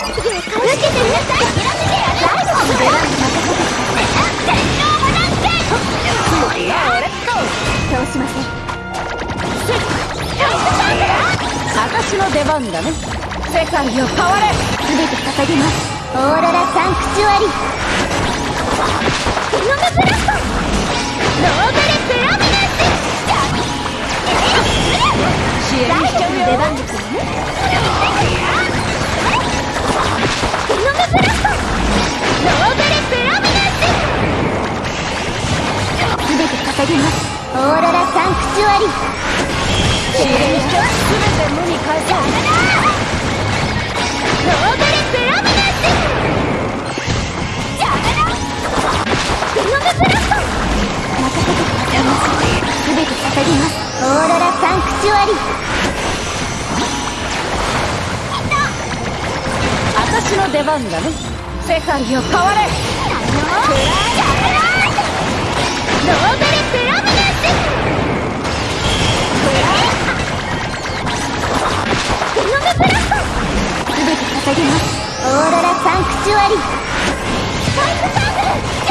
私の出番だね世界を変われ全て捧げますオーロラサンクチュアリ捧げますオーロラサンクチュアリ。ーベルペラだ。さいます全て捧げます。オーロラサンクチュアリ。私の出番だね。世界を変われ。ノーベル捧げますオーロラサンクチュアリ。スパイクサンク